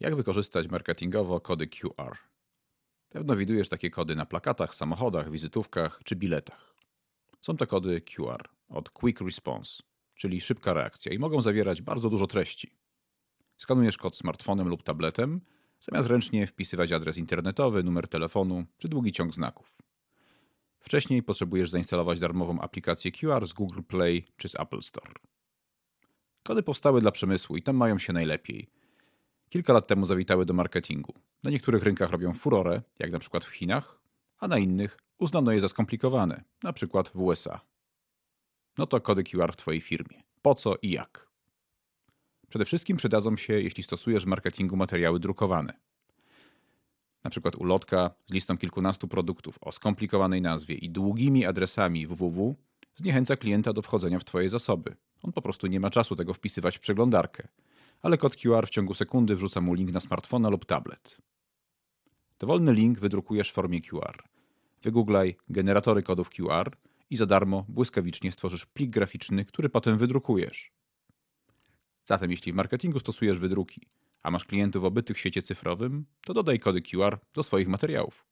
Jak wykorzystać marketingowo kody QR? Pewno widujesz takie kody na plakatach, samochodach, wizytówkach czy biletach. Są to kody QR od Quick Response, czyli szybka reakcja i mogą zawierać bardzo dużo treści. Skanujesz kod smartfonem lub tabletem, zamiast ręcznie wpisywać adres internetowy, numer telefonu czy długi ciąg znaków. Wcześniej potrzebujesz zainstalować darmową aplikację QR z Google Play czy z Apple Store. Kody powstały dla przemysłu i tam mają się najlepiej. Kilka lat temu zawitały do marketingu. Na niektórych rynkach robią furorę, jak na przykład w Chinach, a na innych uznano je za skomplikowane, na przykład w USA. No to kody QR w Twojej firmie. Po co i jak? Przede wszystkim przydadzą się, jeśli stosujesz w marketingu materiały drukowane. Na przykład ulotka z listą kilkunastu produktów o skomplikowanej nazwie i długimi adresami www zniechęca klienta do wchodzenia w Twoje zasoby. On po prostu nie ma czasu tego wpisywać w przeglądarkę, ale kod QR w ciągu sekundy wrzuca mu link na smartfona lub tablet. Dowolny link wydrukujesz w formie QR. Wygooglaj generatory kodów QR i za darmo błyskawicznie stworzysz plik graficzny, który potem wydrukujesz. Zatem jeśli w marketingu stosujesz wydruki, a masz klientów obytych w świecie cyfrowym, to dodaj kody QR do swoich materiałów.